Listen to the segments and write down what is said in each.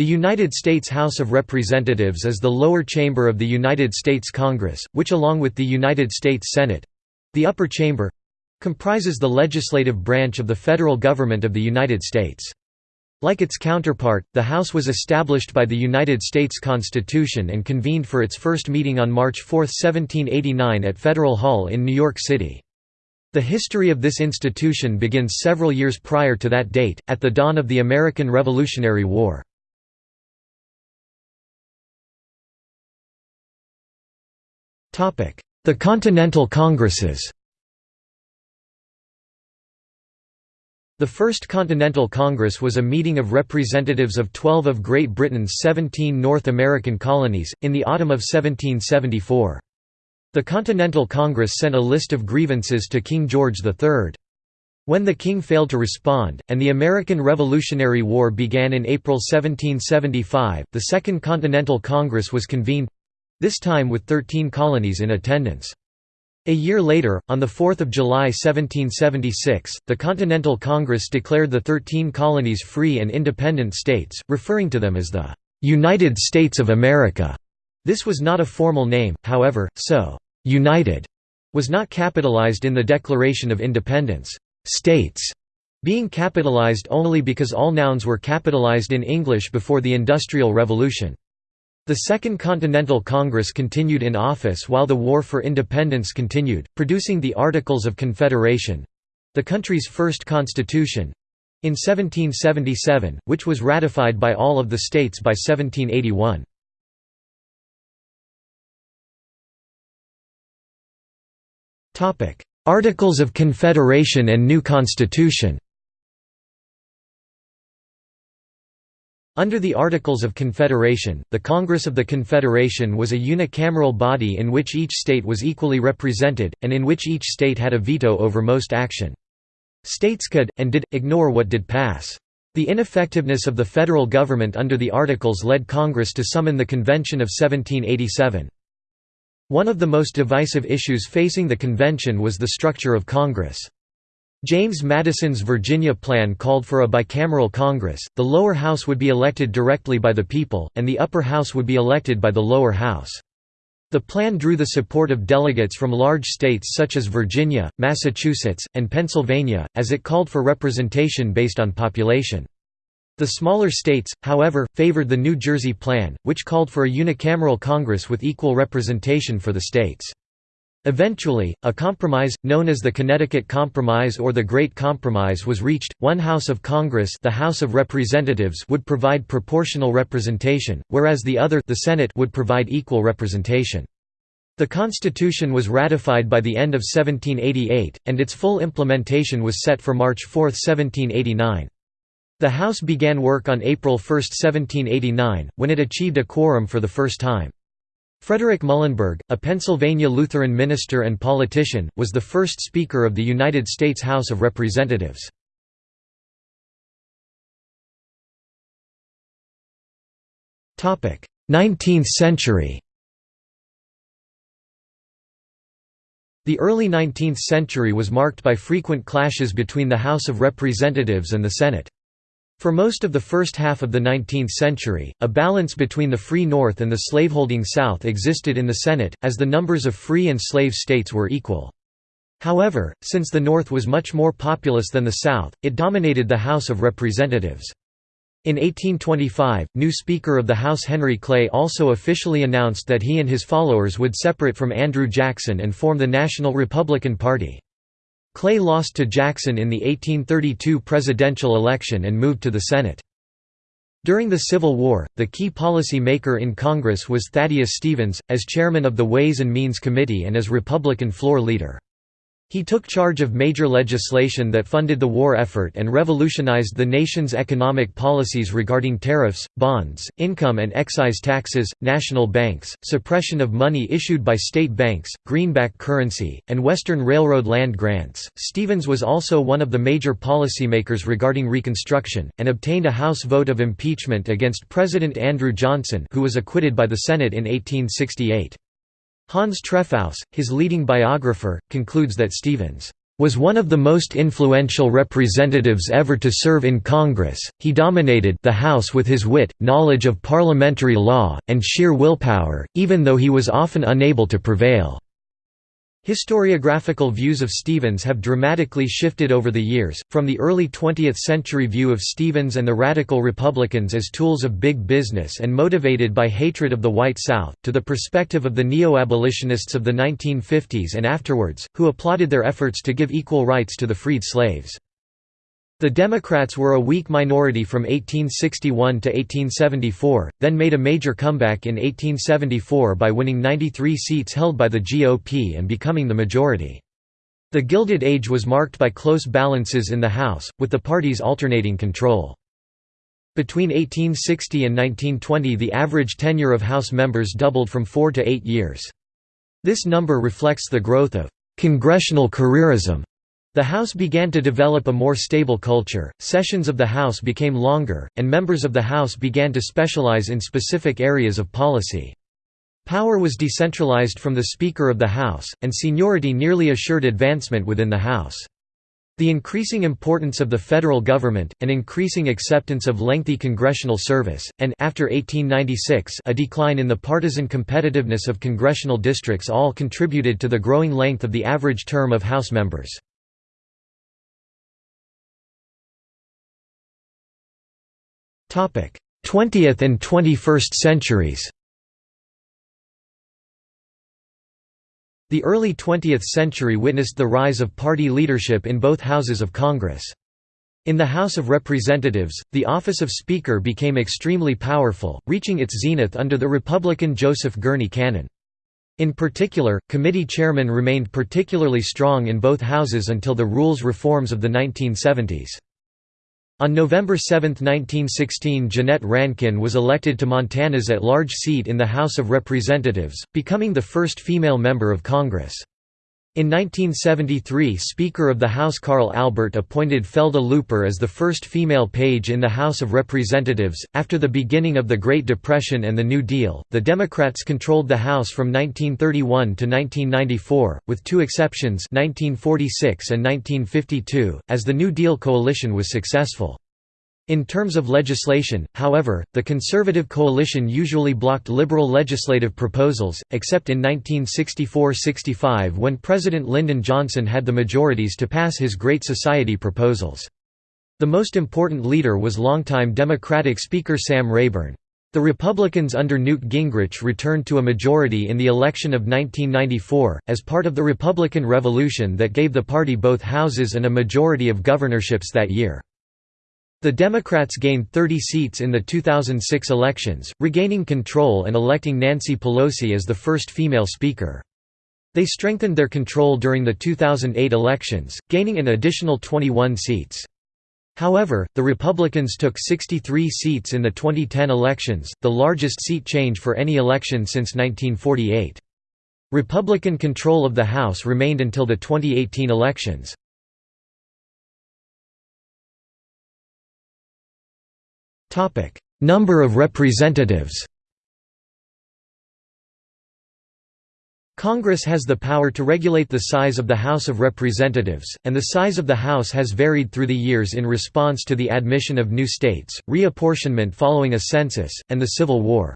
The United States House of Representatives is the lower chamber of the United States Congress, which along with the United States Senate—the upper chamber—comprises the legislative branch of the federal government of the United States. Like its counterpart, the House was established by the United States Constitution and convened for its first meeting on March 4, 1789 at Federal Hall in New York City. The history of this institution begins several years prior to that date, at the dawn of the American Revolutionary War. The Continental Congresses The First Continental Congress was a meeting of representatives of 12 of Great Britain's 17 North American colonies, in the autumn of 1774. The Continental Congress sent a list of grievances to King George III. When the king failed to respond, and the American Revolutionary War began in April 1775, the Second Continental Congress was convened, this time with 13 colonies in attendance. A year later, on 4 July 1776, the Continental Congress declared the Thirteen Colonies free and independent states, referring to them as the "'United States of America'". This was not a formal name, however, so "'United' was not capitalized in the Declaration of Independence. "'States' being capitalized only because all nouns were capitalized in English before the Industrial Revolution. The Second Continental Congress continued in office while the War for Independence continued, producing the Articles of Confederation—the country's first constitution—in 1777, which was ratified by all of the states by 1781. Articles of Confederation and new Constitution Under the Articles of Confederation, the Congress of the Confederation was a unicameral body in which each state was equally represented, and in which each state had a veto over most action. States could, and did, ignore what did pass. The ineffectiveness of the federal government under the Articles led Congress to summon the Convention of 1787. One of the most divisive issues facing the convention was the structure of Congress. James Madison's Virginia plan called for a bicameral Congress, the lower house would be elected directly by the people, and the upper house would be elected by the lower house. The plan drew the support of delegates from large states such as Virginia, Massachusetts, and Pennsylvania, as it called for representation based on population. The smaller states, however, favored the New Jersey Plan, which called for a unicameral Congress with equal representation for the states. Eventually, a compromise, known as the Connecticut Compromise or the Great Compromise was reached, one House of Congress the House of Representatives would provide proportional representation, whereas the other the Senate would provide equal representation. The Constitution was ratified by the end of 1788, and its full implementation was set for March 4, 1789. The House began work on April 1, 1789, when it achieved a quorum for the first time. Frederick Muhlenberg, a Pennsylvania Lutheran minister and politician, was the first Speaker of the United States House of Representatives. Topic: Nineteenth century The early 19th century was marked by frequent clashes between the House of Representatives and the Senate. For most of the first half of the 19th century, a balance between the free North and the slaveholding South existed in the Senate, as the numbers of free and slave states were equal. However, since the North was much more populous than the South, it dominated the House of Representatives. In 1825, new Speaker of the House Henry Clay also officially announced that he and his followers would separate from Andrew Jackson and form the National Republican Party. Clay lost to Jackson in the 1832 presidential election and moved to the Senate. During the Civil War, the key policy maker in Congress was Thaddeus Stevens, as chairman of the Ways and Means Committee and as Republican floor leader. He took charge of major legislation that funded the war effort and revolutionized the nation's economic policies regarding tariffs, bonds, income and excise taxes, national banks, suppression of money issued by state banks, greenback currency, and Western Railroad land grants. Stevens was also one of the major policymakers regarding Reconstruction, and obtained a House vote of impeachment against President Andrew Johnson, who was acquitted by the Senate in 1868. Hans Trefousse, his leading biographer, concludes that Stevens was one of the most influential representatives ever to serve in Congress. He dominated the House with his wit, knowledge of parliamentary law, and sheer willpower, even though he was often unable to prevail. Historiographical views of Stevens have dramatically shifted over the years, from the early 20th century view of Stevens and the Radical Republicans as tools of big business and motivated by hatred of the white South, to the perspective of the neo-abolitionists of the 1950s and afterwards, who applauded their efforts to give equal rights to the freed slaves. The Democrats were a weak minority from 1861 to 1874, then made a major comeback in 1874 by winning 93 seats held by the GOP and becoming the majority. The Gilded Age was marked by close balances in the House, with the parties alternating control. Between 1860 and 1920 the average tenure of House members doubled from four to eight years. This number reflects the growth of «congressional careerism» The House began to develop a more stable culture, sessions of the House became longer, and members of the House began to specialize in specific areas of policy. Power was decentralized from the Speaker of the House, and seniority nearly assured advancement within the House. The increasing importance of the federal government, an increasing acceptance of lengthy congressional service, and after 1896 a decline in the partisan competitiveness of congressional districts all contributed to the growing length of the average term of House members. 20th and 21st centuries The early 20th century witnessed the rise of party leadership in both houses of Congress. In the House of Representatives, the office of Speaker became extremely powerful, reaching its zenith under the Republican Joseph Gurney Cannon. In particular, committee chairmen remained particularly strong in both houses until the rules reforms of the 1970s. On November 7, 1916 Jeannette Rankin was elected to Montana's at-large seat in the House of Representatives, becoming the first female member of Congress. In 1973 Speaker of the House Carl Albert appointed Felda Looper as the first female page in the House of Representatives. After the beginning of the Great Depression and the New Deal, the Democrats controlled the House from 1931 to 1994, with two exceptions 1946 and 1952, as the New Deal coalition was successful. In terms of legislation, however, the Conservative coalition usually blocked liberal legislative proposals, except in 1964–65 when President Lyndon Johnson had the majorities to pass his Great Society proposals. The most important leader was longtime Democratic Speaker Sam Rayburn. The Republicans under Newt Gingrich returned to a majority in the election of 1994, as part of the Republican Revolution that gave the party both houses and a majority of governorships that year. The Democrats gained 30 seats in the 2006 elections, regaining control and electing Nancy Pelosi as the first female speaker. They strengthened their control during the 2008 elections, gaining an additional 21 seats. However, the Republicans took 63 seats in the 2010 elections, the largest seat change for any election since 1948. Republican control of the House remained until the 2018 elections. Number of representatives Congress has the power to regulate the size of the House of Representatives, and the size of the House has varied through the years in response to the admission of new states, reapportionment following a census, and the Civil War.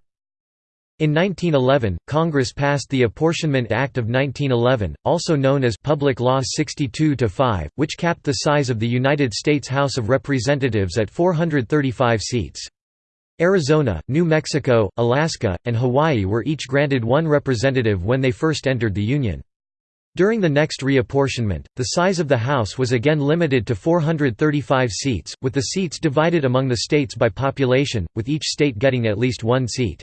In 1911, Congress passed the Apportionment Act of 1911, also known as Public Law 62-5, which capped the size of the United States House of Representatives at 435 seats. Arizona, New Mexico, Alaska, and Hawaii were each granted one representative when they first entered the Union. During the next reapportionment, the size of the House was again limited to 435 seats, with the seats divided among the states by population, with each state getting at least one seat.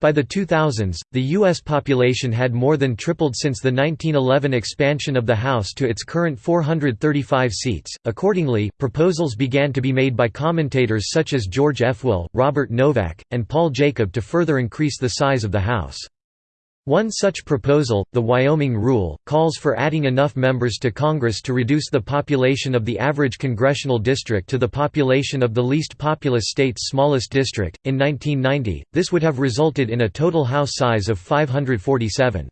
By the 2000s, the U.S. population had more than tripled since the 1911 expansion of the House to its current 435 seats. Accordingly, proposals began to be made by commentators such as George F. Will, Robert Novak, and Paul Jacob to further increase the size of the House. One such proposal, the Wyoming Rule, calls for adding enough members to Congress to reduce the population of the average congressional district to the population of the least populous state's smallest district. In 1990, this would have resulted in a total House size of 547.